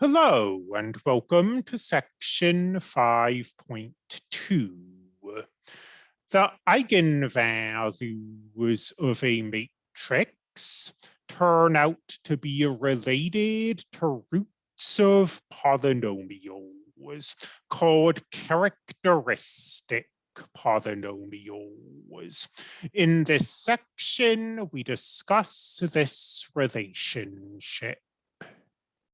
Hello and welcome to section 5.2. The eigenvalues of a matrix turn out to be related to roots of polynomials called characteristic polynomials. In this section, we discuss this relationship.